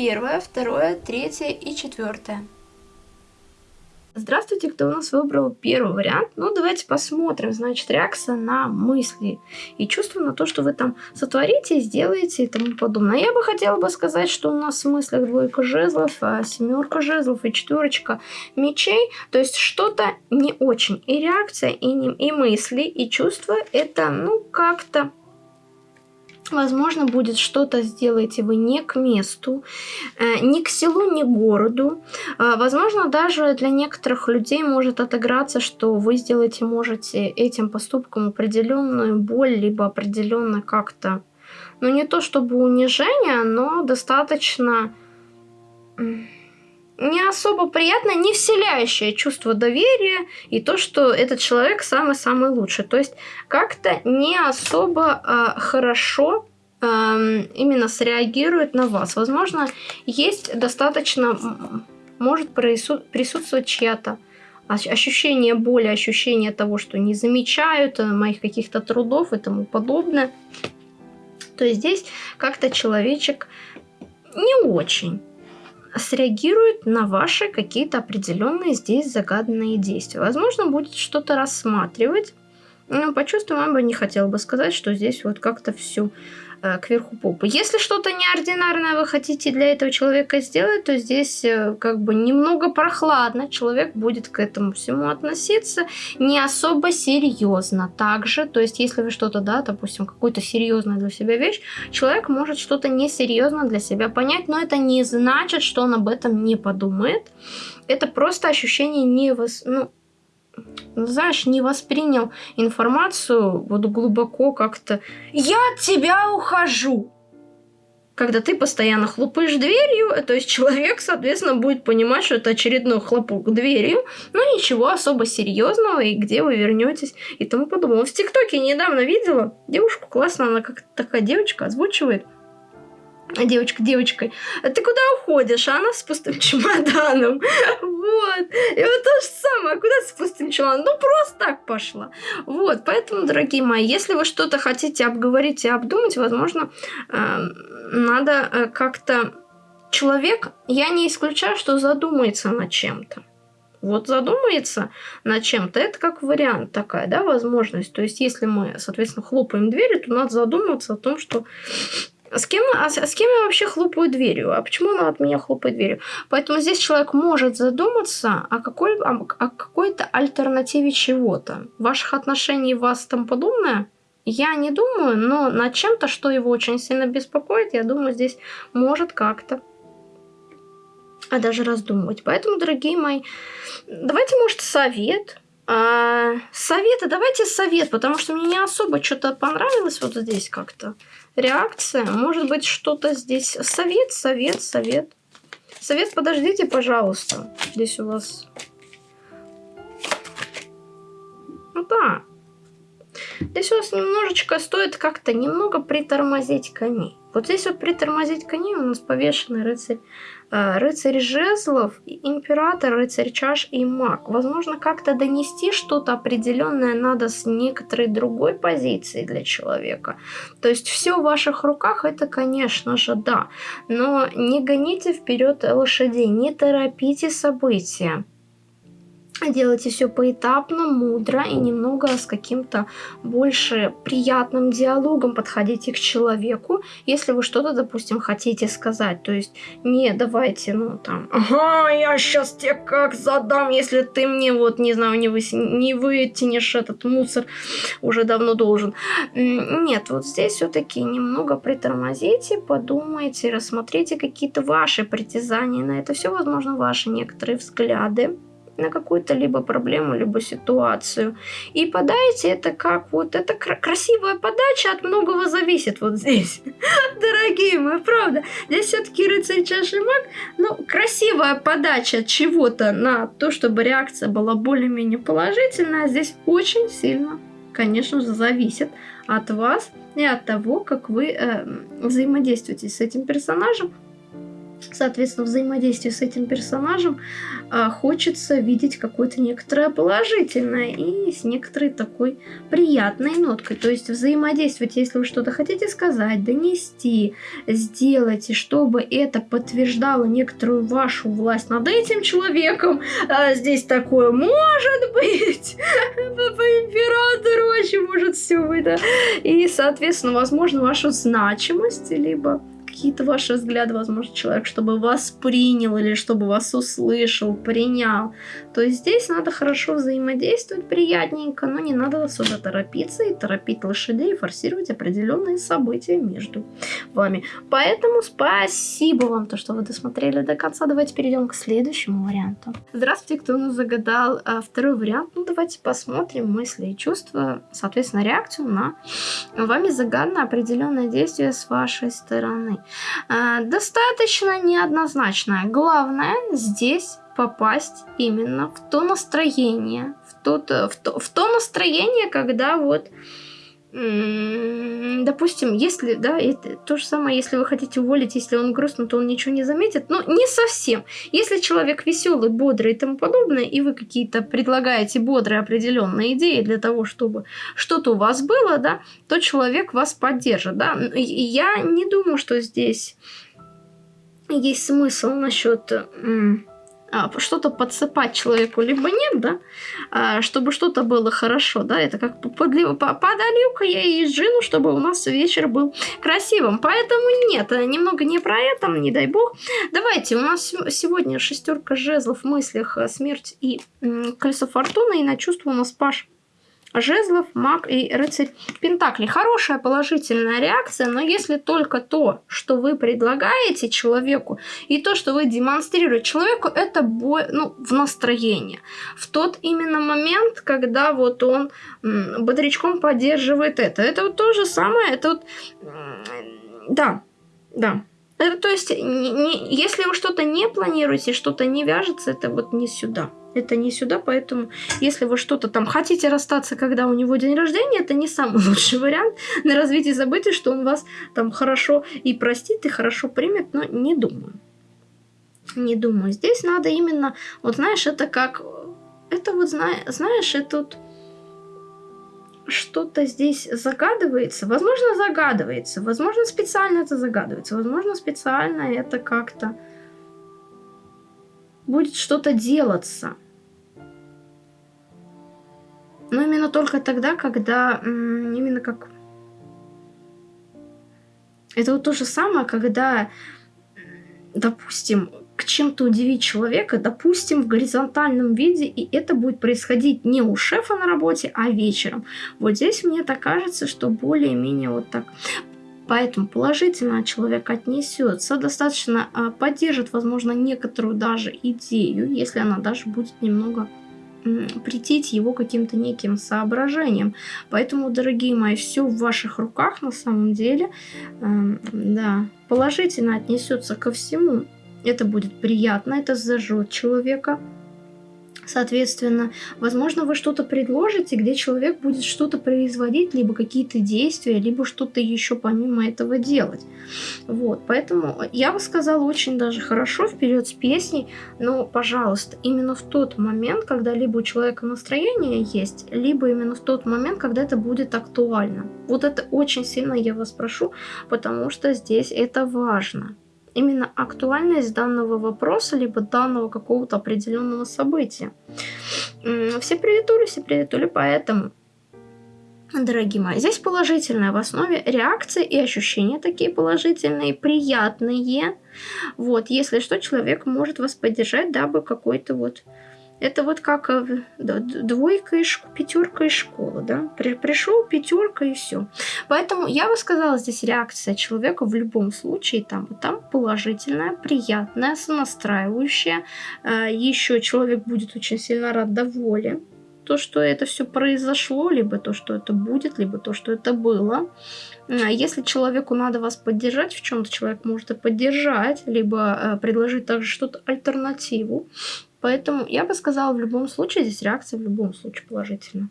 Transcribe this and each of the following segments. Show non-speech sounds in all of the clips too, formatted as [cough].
первое, второе, третье и четвертое. Здравствуйте, кто у нас выбрал первый вариант. Ну, давайте посмотрим, значит, реакция на мысли и чувства на то, что вы там сотворите, сделаете и тому подобное. Я бы хотела бы сказать, что у нас в мыслях двойка жезлов, а семерка жезлов и четверочка мечей. То есть что-то не очень. И реакция, и, не, и мысли, и чувства это, ну, как-то Возможно, будет что-то сделаете вы не к месту, э, ни к селу, ни к городу. Э, возможно, даже для некоторых людей может отыграться, что вы сделаете, можете этим поступком определенную боль, либо определенно как-то, ну не то чтобы унижение, но достаточно не особо приятное, не вселяющее чувство доверия и то, что этот человек самый-самый лучший. То есть как-то не особо э, хорошо э, именно среагирует на вас. Возможно, есть достаточно, может присутствовать чья-то ощущение боли, ощущение того, что не замечают э, моих каких-то трудов и тому подобное. То есть здесь как-то человечек не очень среагирует на ваши какие-то определенные здесь загаданные действия. Возможно, будет что-то рассматривать. Но по чувствам бы не хотела бы сказать, что здесь вот как-то все кверху попы. Если что-то неординарное вы хотите для этого человека сделать, то здесь э, как бы немного прохладно. Человек будет к этому всему относиться не особо серьезно. Также, то есть если вы что-то, да, допустим, какую-то серьезную для себя вещь, человек может что-то несерьезно для себя понять, но это не значит, что он об этом не подумает. Это просто ощущение невос... ну, знаешь, не воспринял информацию вот глубоко как-то. Я от тебя ухожу. Когда ты постоянно хлопаешь дверью, то есть человек, соответственно, будет понимать, что это очередной хлопок дверью, но ничего особо серьезного, и где вы вернетесь, и тому подобное. В ТикТоке недавно видела девушку, классно, она как такая девочка озвучивает девочка девочкой, «А ты куда уходишь? А она с пустым чемоданом. Вот. И вот то же самое, куда с пустым чемоданом? Ну, просто так пошла. Вот, поэтому, дорогие мои, если вы что-то хотите обговорить и обдумать, возможно, эм, надо э, как-то... Человек, я не исключаю, что задумается над чем-то. Вот задумается над чем-то, это как вариант такая, да, возможность. То есть, если мы, соответственно, хлопаем дверью, то надо задуматься о том, что с кем, а с, с кем я вообще хлопаю дверью? А почему она от меня хлопает дверью? Поэтому здесь человек может задуматься о, какой, о, о какой-то альтернативе чего-то. Ваших отношений вас там подобное? Я не думаю, но над чем-то, что его очень сильно беспокоит, я думаю, здесь может как-то а даже раздумывать. Поэтому, дорогие мои, давайте, может, совет. А, советы, давайте совет, потому что мне не особо что-то понравилось вот здесь как-то реакция. Может быть, что-то здесь... Совет, совет, совет. Совет, подождите, пожалуйста. Здесь у вас... Ну да. Здесь у вас немножечко стоит как-то немного притормозить коней. Вот здесь вот притормозить коней у нас повешенный рыцарь, рыцарь жезлов, император, рыцарь чаш и маг. Возможно, как-то донести что-то определенное надо с некоторой другой позиции для человека. То есть все в ваших руках, это, конечно же, да. Но не гоните вперед лошадей, не торопите события делайте все поэтапно, мудро и немного с каким-то больше приятным диалогом подходите к человеку, если вы что-то, допустим, хотите сказать. То есть не давайте, ну там, ага, я сейчас тебе как задам, если ты мне вот, не знаю, не, вы, не вытянешь этот мусор, уже давно должен. Нет, вот здесь все-таки немного притормозите, подумайте, рассмотрите какие-то ваши притязания на это все, возможно, ваши некоторые взгляды на какую-то либо проблему, либо ситуацию. И подайте это как вот, это красивая подача, от многого зависит вот здесь. [laughs] Дорогие мои, правда. Здесь все-таки рыцарь чаши маг, ну, красивая подача чего-то на то, чтобы реакция была более-менее положительная, здесь очень сильно, конечно же, зависит от вас и от того, как вы э, взаимодействуете с этим персонажем соответственно, взаимодействие с этим персонажем, а, хочется видеть какое-то некоторое положительное и с некоторой такой приятной ноткой. То есть взаимодействовать, если вы что-то хотите сказать, донести, сделать, и чтобы это подтверждало некоторую вашу власть над этим человеком. А здесь такое может быть. [laughs] Папа император очень может все это. И, соответственно, возможно, вашу значимость, либо какие-то ваши взгляды, возможно, человек, чтобы вас принял или чтобы вас услышал, принял. То здесь надо хорошо взаимодействовать, приятненько, но не надо особо торопиться и торопить лошадей, форсировать определенные события между вами. Поэтому спасибо вам, то, что вы досмотрели до конца. Давайте перейдем к следующему варианту. Здравствуйте, кто нас загадал а, второй вариант. Ну, давайте посмотрим мысли и чувства, соответственно, реакцию на вами загаданное определенное действие с вашей стороны. А, достаточно неоднозначная. Главное здесь попасть именно в то настроение, в, тот, в, то, в то настроение, когда вот допустим, если, да, это то же самое, если вы хотите уволить, если он грустный, то он ничего не заметит, но не совсем. Если человек веселый, бодрый и тому подобное, и вы какие-то предлагаете бодрые определенные идеи для того, чтобы что-то у вас было, да, то человек вас поддержит, да. Я не думаю, что здесь есть смысл насчет что-то подсыпать человеку, либо нет, да, а, чтобы что-то было хорошо, да, это как подолью-ка я ей джину, чтобы у нас вечер был красивым, поэтому нет, немного не про это, не дай бог. Давайте, у нас сегодня шестерка жезлов мыслях, смерть и колесо фортуны, и на чувство у нас Паш жезлов, маг и рыцарь Пентакли. Хорошая положительная реакция, но если только то, что вы предлагаете человеку, и то, что вы демонстрируете человеку, это бой, ну, в настроении. В тот именно момент, когда вот он бодрячком поддерживает это. Это вот то же самое, это вот... Да, да. Это, то есть, не, не, если вы что-то не планируете, что-то не вяжется, это вот не сюда. Это не сюда, поэтому если вы что-то там хотите расстаться, когда у него день рождения, это не самый [laughs] лучший вариант на развитие событий, что он вас там хорошо и простит, и хорошо примет, но не думаю. Не думаю. Здесь надо именно, вот знаешь, это как, это вот, знаешь, это вот что-то здесь загадывается. Возможно, загадывается. Возможно, специально это загадывается. Возможно, специально это как-то будет что-то делаться. Но именно только тогда, когда именно как... Это вот то же самое, когда, допустим, к чем-то удивить человека, допустим, в горизонтальном виде, и это будет происходить не у шефа на работе, а вечером. Вот здесь мне так кажется, что более-менее вот так. Поэтому положительно человек отнесется, достаточно а, поддержит, возможно, некоторую даже идею, если она даже будет немного притить его каким-то неким соображением. Поэтому, дорогие мои, все в ваших руках на самом деле. Э, да, положительно отнесется ко всему. Это будет приятно, это зажжет человека. Соответственно, возможно, вы что-то предложите, где человек будет что-то производить, либо какие-то действия, либо что-то еще помимо этого делать. Вот, поэтому я бы сказала очень даже хорошо вперед с песней, но, пожалуйста, именно в тот момент, когда либо у человека настроение есть, либо именно в тот момент, когда это будет актуально. Вот это очень сильно я вас прошу, потому что здесь это важно именно актуальность данного вопроса, либо данного какого-то определенного события. Все приветули, все приветули, поэтому, дорогие мои, здесь положительное в основе реакции и ощущения такие положительные, приятные. Вот, если что, человек может вас поддержать, дабы какой-то вот это вот как э, да, двойка и школа, пятерка и школа, да. При, пришел пятерка и все. Поэтому я бы сказала, здесь реакция человека в любом случае там там положительная, приятная, сонастраивающая. А, Еще человек будет очень сильно рад доволен то, что это все произошло, либо то, что это будет, либо то, что это было. А если человеку надо вас поддержать в чем-то, человек может и поддержать, либо э, предложить также что-то альтернативу. Поэтому я бы сказала, в любом случае, здесь реакция в любом случае положительна.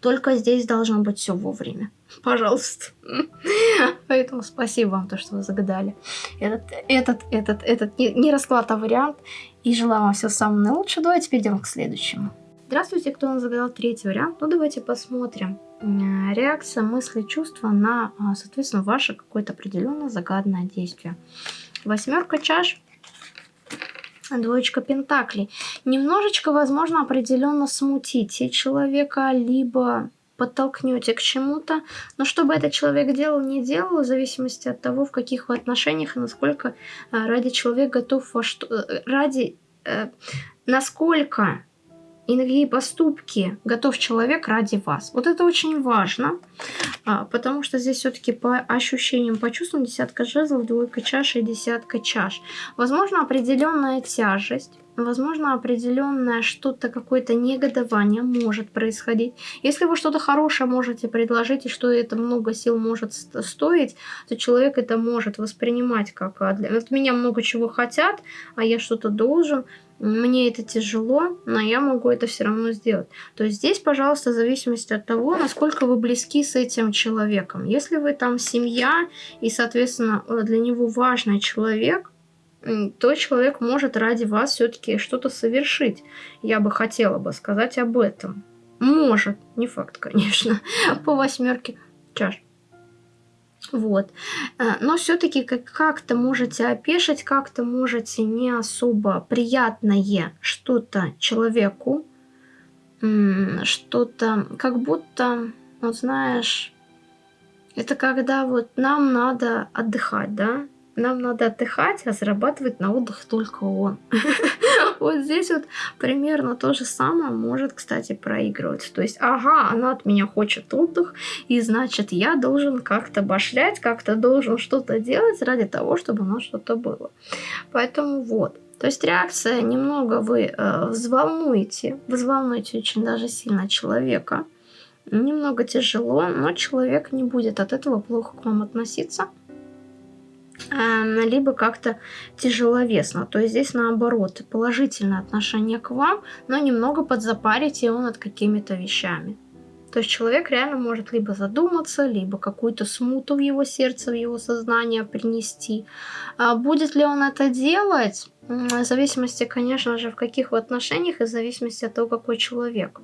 Только здесь должно быть все вовремя. [laughs] Пожалуйста. [laughs] Поэтому спасибо вам, то, что вы загадали этот, этот, этот, этот не, не расклад, а вариант. И желаю вам всего самого наилучшего. Давайте перейдем к следующему. Здравствуйте, кто нам загадал третий вариант. Ну, давайте посмотрим. Реакция, мысли, чувства на, а, соответственно, ваше какое-то определенное загаданное действие. Восьмерка чаш двоечка пентаклей. Немножечко, возможно, определенно смутите человека, либо подтолкнете к чему-то, но чтобы этот человек делал, не делал, в зависимости от того, в каких вы отношениях и насколько а, ради человек готов во что... Э, ради... Э, насколько и на какие поступки готов человек ради вас. Вот это очень важно, а, потому что здесь все-таки по ощущениям, по чувствам десятка жезлов, двойка чаш и десятка чаш. Возможно, определенная тяжесть, возможно, определенное что-то, какое-то негодование может происходить. Если вы что-то хорошее можете предложить, и что это много сил может стоить, то человек это может воспринимать как «А, от меня много чего хотят, а я что-то должен мне это тяжело, но я могу это все равно сделать. То есть здесь, пожалуйста, в зависимости от того, насколько вы близки с этим человеком. Если вы там семья и, соответственно, для него важный человек, то человек может ради вас все-таки что-то совершить. Я бы хотела бы сказать об этом. Может, не факт, [laughs] конечно, по восьмерке чаш. Вот. Э, но все-таки как-то можете опешить, как-то можете не особо приятное что-то человеку, что-то как будто, вот знаешь, это когда вот нам надо отдыхать, да? нам надо отдыхать, а зарабатывать на отдых только он. [laughs] [laughs] Вот здесь вот примерно то же самое может, кстати, проигрывать. То есть, ага, она от меня хочет отдых, и значит, я должен как-то башлять, как-то должен что-то делать ради того, чтобы у нас что-то было. Поэтому вот. То есть реакция немного вы э, взволнуете, взволнуете очень даже сильно человека. Немного тяжело, но человек не будет от этого плохо к вам относиться. Эм, либо как-то тяжеловесно. То есть здесь наоборот, положительное отношение к вам, но немного подзапарите его над какими-то вещами. То есть человек реально может либо задуматься, либо какую-то смуту в его сердце, в его сознание принести. А будет ли он это делать? В зависимости, конечно же, в каких отношениях и в зависимости от того, какой человек.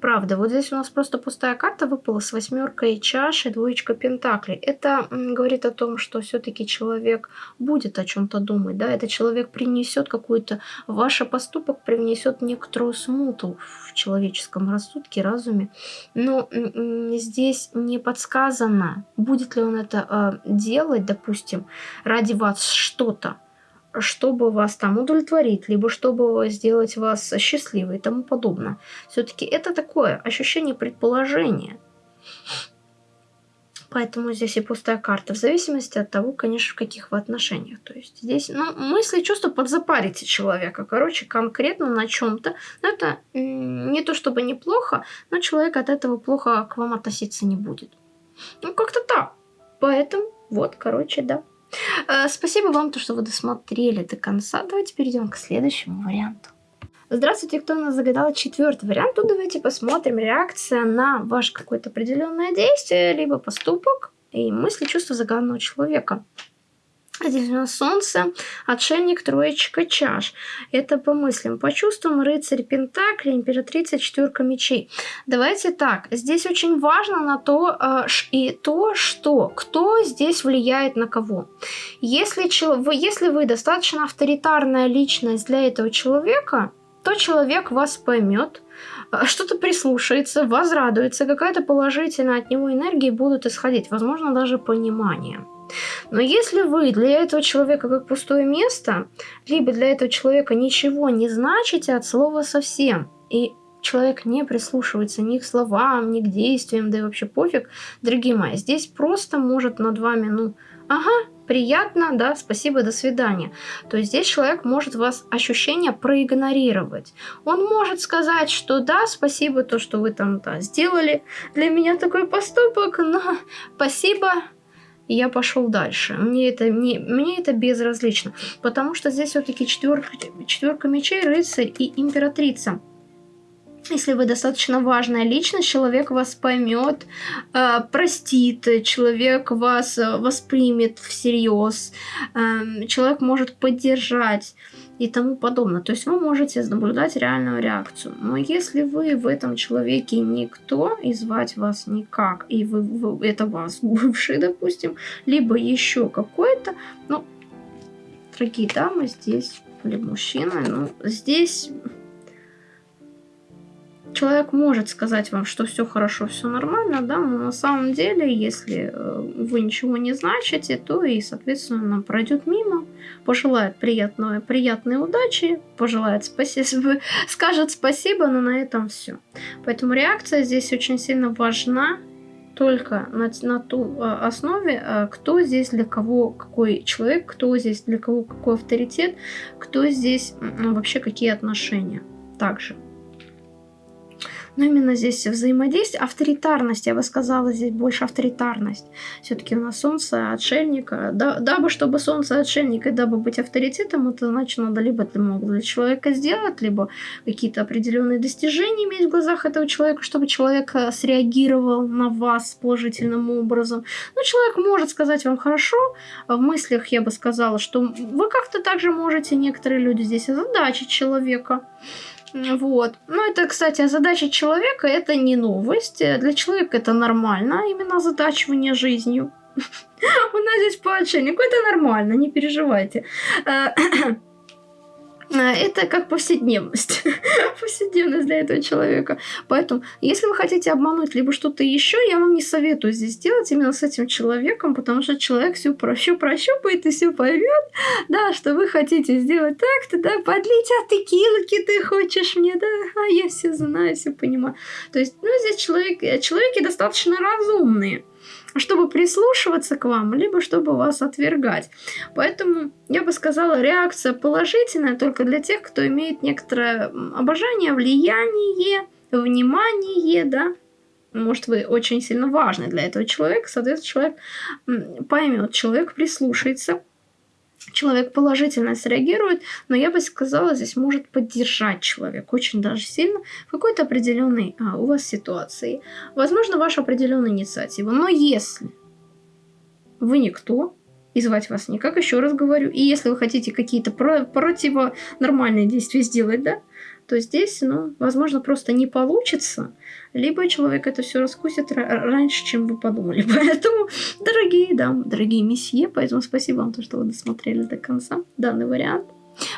Правда, вот здесь у нас просто пустая карта выпала с восьмеркой чаши, двоечка пентаклей. Это говорит о том, что все-таки человек будет о чем-то думать, да, этот человек принесет какую-то, ваш поступок привнесет некоторую смуту в человеческом рассудке, разуме. Но здесь не подсказано, будет ли он это э, делать, допустим, ради вас что-то чтобы вас там удовлетворить, либо чтобы сделать вас счастливой и тому подобное. Все-таки это такое ощущение предположения. Поэтому здесь и пустая карта, в зависимости от того, конечно, в каких вы отношениях. То есть здесь, ну, мысли, чувства подзапарите человека, короче, конкретно на чем-то. Но это не то чтобы неплохо, но человек от этого плохо к вам относиться не будет. Ну, как-то так. Поэтому, вот, короче, да. Э, спасибо вам, то, что вы досмотрели до конца. Давайте перейдем к следующему варианту. Здравствуйте, кто у нас загадал четвертый вариант. Тут давайте посмотрим реакция на ваше какое-то определенное действие, либо поступок и мысли, чувства загаданного человека. Здесь у нас солнце, отшельник, троечка чаш. Это по мыслям, по чувствам, рыцарь пентакли, императрица, четверка мечей. Давайте так, здесь очень важно на то э, и то, что кто здесь влияет на кого. Если, вы, если вы достаточно авторитарная личность для этого человека, то человек вас поймет, э, что-то прислушается, возрадуется, какая-то положительная от него энергия будут исходить, возможно, даже понимание. Но если вы для этого человека как пустое место, либо для этого человека ничего не значите от слова совсем, и человек не прислушивается ни к словам, ни к действиям, да и вообще пофиг, дорогие мои, здесь просто может над вами, ну, ага, приятно, да, спасибо, до свидания. То здесь человек может вас ощущение проигнорировать. Он может сказать, что да, спасибо, то, что вы там да, сделали для меня такой поступок, но спасибо, и я пошел дальше. Мне это, не, мне это безразлично, потому что здесь все-таки четверка, четверка мечей, рыцарь и императрица. если вы достаточно важная личность, человек вас поймет, э, простит, человек вас э, воспримет всерьез, э, человек может поддержать и тому подобное. То есть вы можете наблюдать реальную реакцию. Но если вы в этом человеке никто, и звать вас никак, и вы, вы это вас [laughs] бывший, допустим, либо еще какой-то, ну, дорогие дамы здесь, или мужчина, ну, здесь человек может сказать вам, что все хорошо, все нормально, да, но на самом деле, если э, вы ничего не значите, то и, соответственно, пройдет мимо, пожелает приятной, приятной удачи, пожелает спасибо, [laughs] скажет спасибо, но на этом все. Поэтому реакция здесь очень сильно важна, только на, на ту э, основе, э, кто здесь для кого какой человек, кто здесь для кого какой авторитет, кто здесь вообще какие отношения. Также. Но именно здесь взаимодействие, авторитарность, я бы сказала, здесь больше авторитарность. Все-таки у нас солнце отшельника. Да, дабы, чтобы солнце отшельника, и дабы быть авторитетом, это значит, надо либо это много для человека сделать, либо какие-то определенные достижения иметь в глазах этого человека, чтобы человек э, среагировал на вас положительным образом. Но человек может сказать вам хорошо, а в мыслях я бы сказала, что вы как-то также можете, некоторые люди здесь озадачить человека. Вот. Ну, это, кстати, задача человека это не новость. Для человека это нормально, именно озадачивание жизнью. [laughs] У нас здесь по отшельнику это нормально, не переживайте. [clears throat] А, это как повседневность. [laughs] повседневность для этого человека. Поэтому, если вы хотите обмануть либо что-то еще, я вам не советую здесь делать именно с этим человеком, потому что человек все, все прощупает и все поймет, да, что вы хотите сделать так-то, да, подлить, а текилки ты хочешь мне, да, а я все знаю, все понимаю. То есть, ну, здесь человек, человеки достаточно разумные чтобы прислушиваться к вам, либо чтобы вас отвергать. Поэтому я бы сказала, реакция положительная только для тех, кто имеет некоторое обожание, влияние, внимание, да. Может, вы очень сильно важны для этого человека, соответственно, человек поймет, человек прислушается, человек положительно среагирует, но я бы сказала, здесь может поддержать человек очень даже сильно в какой-то определенной а, у вас ситуации. Возможно, ваша определенная инициатива. Но если вы никто, и звать вас никак, еще раз говорю, и если вы хотите какие-то про противонормальные действия сделать, да, то здесь, ну, возможно, просто не получится, либо человек это все раскусит раньше, чем вы подумали. [laughs] Поэтому, дорогие дамы, дорогие месье, поэтому спасибо вам, то, что вы досмотрели до конца данный вариант.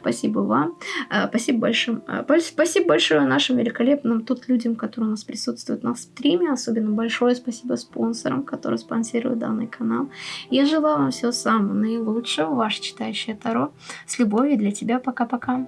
Спасибо вам. А, спасибо большое. А, спасибо большое нашим великолепным тут людям, которые у нас присутствуют на стриме. Особенно большое спасибо спонсорам, которые спонсируют данный канал. Я желаю вам всего самого наилучшего. Ваше читающее Таро. С любовью для тебя. Пока-пока.